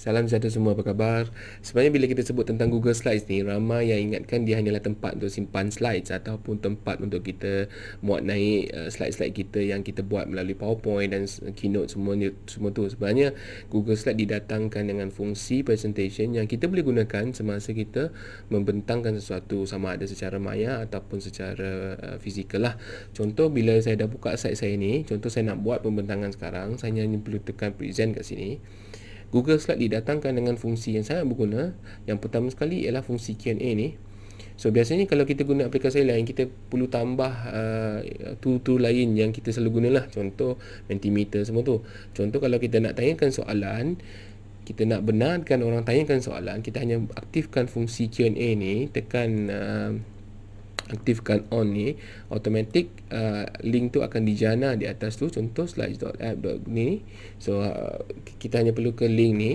Salam sejahtera semua, apa khabar? Sebenarnya bila kita sebut tentang Google Slides ni, ramai yang ingatkan dia hanyalah tempat untuk simpan slides ataupun tempat untuk kita muat naik uh, slide-slide kita yang kita buat melalui PowerPoint dan Keynote semua semua tu. Sebenarnya Google Slides didatangkan dengan fungsi presentation yang kita boleh gunakan semasa kita membentangkan sesuatu sama ada secara maya ataupun secara uh, fizikal lah. Contoh bila saya dah buka slide saya ni, contoh saya nak buat pembentangan sekarang, saya hanya perlu tekan present kat sini. Google Slide didatangkan dengan fungsi yang sangat berguna. Yang pertama sekali ialah fungsi Q&A ni. So biasanya kalau kita guna aplikasi lain kita perlu tambah uh, tool-tool lain yang kita selalu gunalah. Contoh Mentimeter semua tu. Contoh kalau kita nak tanyakan soalan, kita nak benarkan orang tanyakan soalan, kita hanya aktifkan fungsi Q&A ni, tekan uh, aktifkan on ni automatic uh, link tu akan dijana di atas tu. Contoh slides.app ni. So uh, kita hanya perlu ke link ni.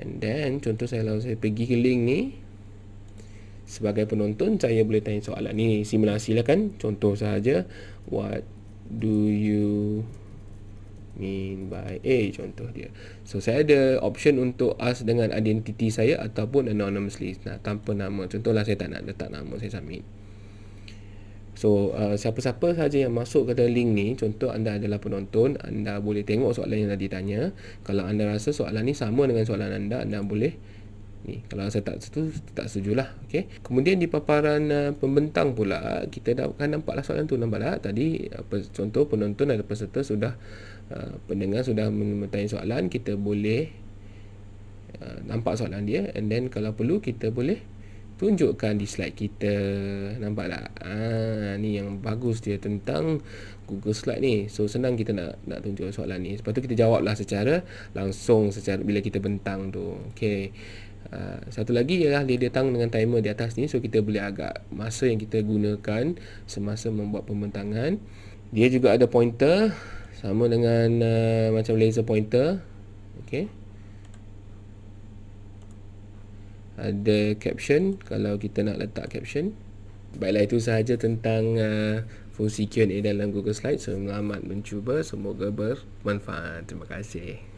And then contoh saya lalu saya pergi ke link ni. Sebagai penonton saya boleh tanya soalan ni. Simulasi lah kan? Contoh saja what do you mean by A? Contoh dia. So saya ada option untuk ask dengan identiti saya ataupun anonymously. Nah, tanpa nama. Contohlah saya tak nak letak nama saya submit So uh, siapa-siapa saja yang masuk ke dalam link ni Contoh anda adalah penonton Anda boleh tengok soalan yang tadi tanya Kalau anda rasa soalan ni sama dengan soalan anda Anda boleh ni Kalau saya tak setuju, tak setuju lah okay? Kemudian di paparan uh, pembentang pula Kita dah akan nampaklah soalan tu Nampak tak? Tadi uh, contoh penonton ada peserta sudah uh, Pendengar sudah bertanya soalan Kita boleh uh, nampak soalan dia And then kalau perlu kita boleh tunjukkan di slide kita. Nampak tak? Ah ni yang bagus dia tentang Google Slide ni. So senang kita nak nak tunjuk soalan ni. Sebab tu kita jawablah secara langsung secara bila kita bentang tu. Okey. Uh, satu lagi ialah dia datang dengan timer di atas ni. So kita boleh agak masa yang kita gunakan semasa membuat pembentangan. Dia juga ada pointer sama dengan uh, macam laser pointer. Okey ada caption kalau kita nak letak caption. Baiklah itu sahaja tentang uh, fungsi Q&A dalam Google Slides. Selamat mencuba semoga bermanfaat. Terima kasih